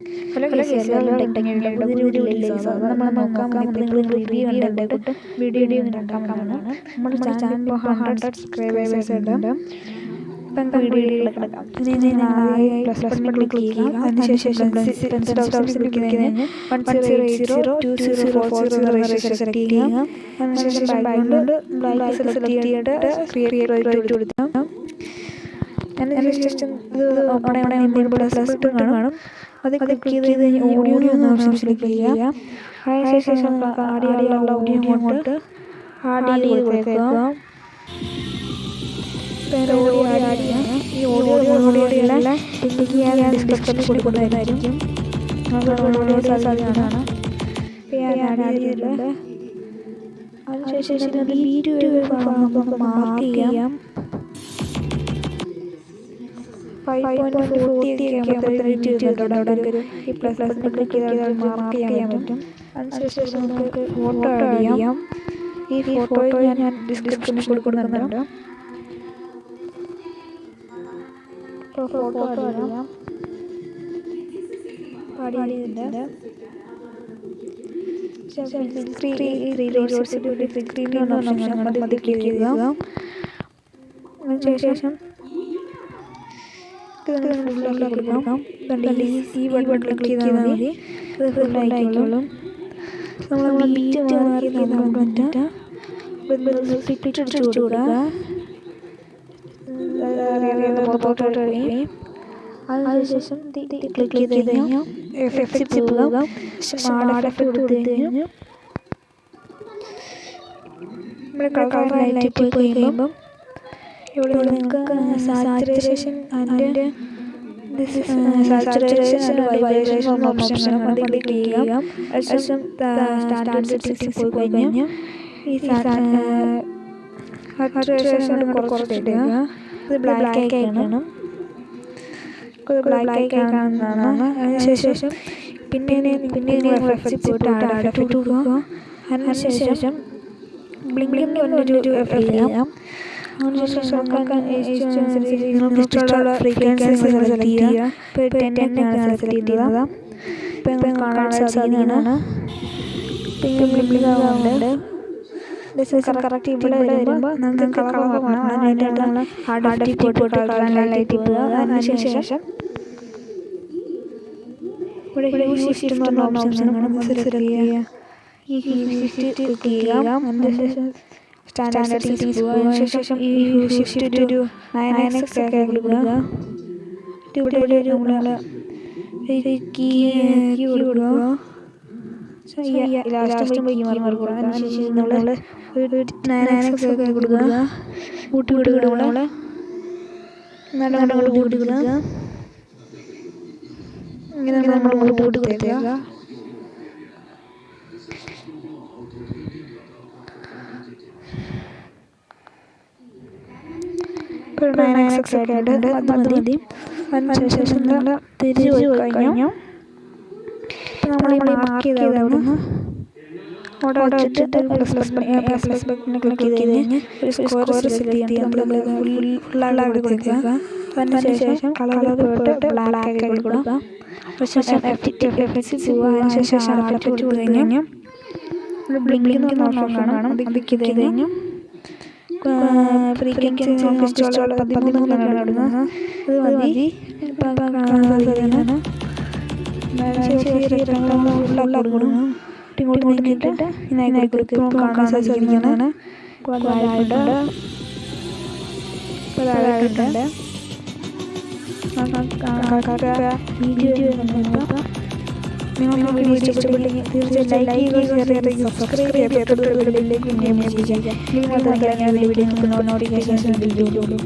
Hello video ഉണ്ടാക്കാമെന്നാണ് നമ്മുടെ channel ഇപ്പോൾ hundred subscribers ഉണ്ട്. ഇപ്പം വീഡിയോയിലേക്ക് കിടക്കാം. പ്ലസ് ബട്ടൺ ക്ലിക്ക് ചെയ്യുക. അതിനുശേഷം സെലക്ട് ചെയ്യുക. അതിനുശേഷം ബാക്ക്ഗ്രൗണ്ട് ബ്ലാക്ക് സെലക്ട് ചെയ്തിട്ട് ക്രിയേറ്റ് കൊടുക്കുക അതിനുശേഷം ഇത് ഓപ്പൺ ആവണേ എന്തെങ്കിലും പ്ലസ് ബട്ടൺ കാണും അത് ക്ലിക്ക് ചെയ്ത് കഴിഞ്ഞാൽ ഓഡിയോ എന്ന ഓപ്ഷൻ ക്ലിക്ക് ചെയ്യുക അതിനുശേഷം ആഡ് ചെയ്യാനുള്ള ഓഡിയോ അങ്ങോട്ട് ആഡ് ചെയ്ത് കൊടുക്കുക ഓഡിയോ ആഡ് ചെയ്യാം ഈ ഓഡിയോ ഓഡിയോയുടെ ലിങ്ക് ഞാൻ ഡിസ്ക്രിപ്ഷനിൽ കൊടുക്കുന്നതായിരിക്കും നമുക്ക് ഞാൻ ആഡ് ചെയ്തിട്ടുണ്ട് അതിനുശേഷം വീഡിയോ നമുക്ക് മാർക്ക് ചെയ്യാം ഫൈവ് പോയിന്റ് ഫോർട്ടി ഒക്കെ ആകുമ്പോഴത്തേക്ക് അവിടെ ഒരു ഈ പ്ലസ് പ്ലസ് ക്ലിക്ക് ചെയ്താൽ മാർക്ക് ചെയ്യാൻ പറ്റും. അതിനുശേഷം നമുക്ക് ഫോട്ടോ ആഡ് ചെയ്യാം. ഈ ഫോട്ടോ ഞാൻ ഡിസ്ക്രിപ്ഷനിൽ കൊടുക്കുന്നുണ്ട്. ഫോട്ടോ ആഡ് ചെയ്യാം. ആഡ് ചെയ്തിട്ടുണ്ട്. സ്ക്രീൻ ഓപ്ഷൻ അത് ക്ലിക്ക് ചെയ്യുക. അതിനുശേഷം ഫുള്ളാക്കി കൊടുക്കാം ഈ ബട്ടൺ ക്ലിക്ക് ചെയ്താൽ മതി. അത് ഫുള്ളായിക്കോളും നമ്മൾ മാറി നമുക്ക് അതിനുശേഷം ക്ലിക്ക് ചെയ്ത് കഴിഞ്ഞാൽ എഫക്റ്റ് പോകാം. ആഡ് എഫക്റ്റ് കൊടുത്തു കഴിഞ്ഞാൽ നമ്മുടെ കളർ ലൈറ്റ് പോയി കഴിയുമ്പം ഇവിടെ നിങ്ങൾക്ക് സാച്ചുറേഷൻ അതിന്റെ സാച്ചുറേഷൻ ആൻഡ് വൈബ്രേഷൻ ഓപ്ഷൻ അത് ക്ലിക്ക് ചെയ്യാം അതിനുശേഷം സ്റ്റാൻഡേർഡ് സെറ്റിംഗ്സിൽ പോയി കഴിഞ്ഞാൽ ഈ സാച്ചുറേഷൻ കുറച്ചിട്ട് ഇത് ബ്ലാക്ക് ആയി കാണും ഇത് ബ്ലാക്ക് ആയി കാണുന്നതാണ് അതിനുശേഷം പിന്നെ പിന്നെ എഫക്റ്റ് പോയിട്ട് ആഡ് എഫക്റ്റ് കൊടുക്കുക അതിനുശേഷം ബ്ലിങ്കിങ് പറഞ്ഞൊരു എഫക്റ്റ് ചെയ്യാം അതിനുശേഷം നിങ്ങൾക്ക് ഇഷ്ടമുള്ള ഫ്രീക്വൻസി സെലക്ട് ചെയ്യുക ഇപ്പോൾ ടെൻ ടെന്നാണ് സെലക്ട് ചെയ്യുന്നത് ഇപ്പം കാണാൻ സാധിക്കുന്നതാണ് ഇപ്പം ബ്ലിങ്കിങ് ആവുന്നുണ്ട് കറക്റ്റ് ഇവിടെ വരുമ്പോൾ നമുക്ക് കളർ മാറണം അതിനായിട്ട് നമ്മൾ അഡപ്റ്റി പോയിട്ട് കളർ ലൈറ്റ് പോകുക അതിനുശേഷം ഇവിടെ ഹ്യൂ ഷിഫ്റ്റ് എന്ന് പറഞ്ഞ ഓപ്ഷൻ കാണും സെലക്ട് ചെയ്യുക ഈ ക്ലിക്ക് ചെയ്യുക അതിനുശേഷം സ്റ്റാൻഡേർഡ് സെറ്റിംഗ്സ് പോകുക ശേഷം ഈ ഷിഫ്റ്റ് ഒരു നയൻ എക്സ് ഒക്കെ കൊടുക്കുക. ഇവിടെ ഒരു നമ്മൾ കീ കീ കൊടുക്കുക. ലാസ്റ്റ് കൊടുക്കുക. അതിനുശേഷം നമ്മൾ ഒരു നയൻ എക്സ് ഒക്കെ കൊടുക്കുക. കൂട്ടി കൊടുക്കുക നമ്മൾ നല്ല നമ്മൾ കൂട്ടി കൊടുക്കുക. ഇങ്ങനെ നമ്മൾ കൂട്ടുകൂട്ടി കൂട്ടി കൊടുത്തേക്കുക. ഇപ്പോൾ നയൻ എക്സ് ഒക്കെ ആയിട്ടുണ്ട് അത് മതി അതിനുശേഷം നമ്മൾ തിരിച്ചു പോയി കഴിഞ്ഞു. ഇപ്പം നമ്മൾ ഈ മാർക്ക് ചെയ്ത് അവിടെ നിന്ന് അവിടെ വെച്ചിട്ട് plus plus plus plus button click ചെയ്ത് കഴിഞ്ഞ് ഒരു സ്കോർ സെലക്ട് ചെയ്യാൻ നമ്മൾ ഫുള്ളായിട്ട് അവിടെ കൊടുക്കുക. അതിനുശേഷം കളർ പോയിട്ട് ബ്ലാക്ക് ആക്കി കൊടുക്കുക. കൊടുത്തു കഴിഞ്ഞാൽ ബ്ലിങ്കിങ് എന്ന് പറഞ്ഞ ഓപ്ഷൻ കാണും. അത് ക്ലിക്ക് ചെയ്ത് കഴിഞ്ഞു ഫ്രീക്വൻസി നമുക്ക് ഇഷ്ടമുള്ള പതിമൂന്നാണ് ഇടുന്നത്. അത് മതി. ഇപ്പം കാണാൻ സാധിക്കുന്നതാണ് ഫുള്ളാക്കി കൊടുക്കണം. ഇങ്ങോട്ട് നീക്കിയിട്ട് ഇതിനായി കൊടുക്കും കാണാൻ സാധിക്കുന്നതാണ് വീഡിയോ നിങ്ങൾക്ക് വീഡിയോ ഇഷ്ടപ്പെട്ടെങ്കിൽ തീർച്ചയായും ലൈക്ക് ചെയ്യുക സബ്സ്ക്രൈബ് ചെയ്യുക തൊട്ടുള്ള ബെല്ലിലേക്ക് ചെയ്യുക നിങ്ങൾ വീഡിയോ നോട്ടിഫിക്കേഷൻ ചെയ്യുള്ളൂ